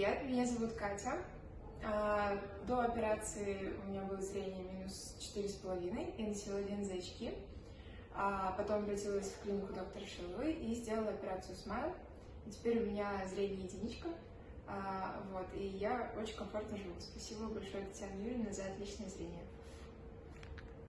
привет, меня зовут Катя. А, до операции у меня было зрение минус четыре с половиной, я носила линзы очки. А, потом обратилась в клинику доктора Шиловой и сделала операцию Смайл. Теперь у меня зрение единичка. А, вот, и я очень комфортно живу. Спасибо большое, Татьяна Юрьевна, за отличное зрение.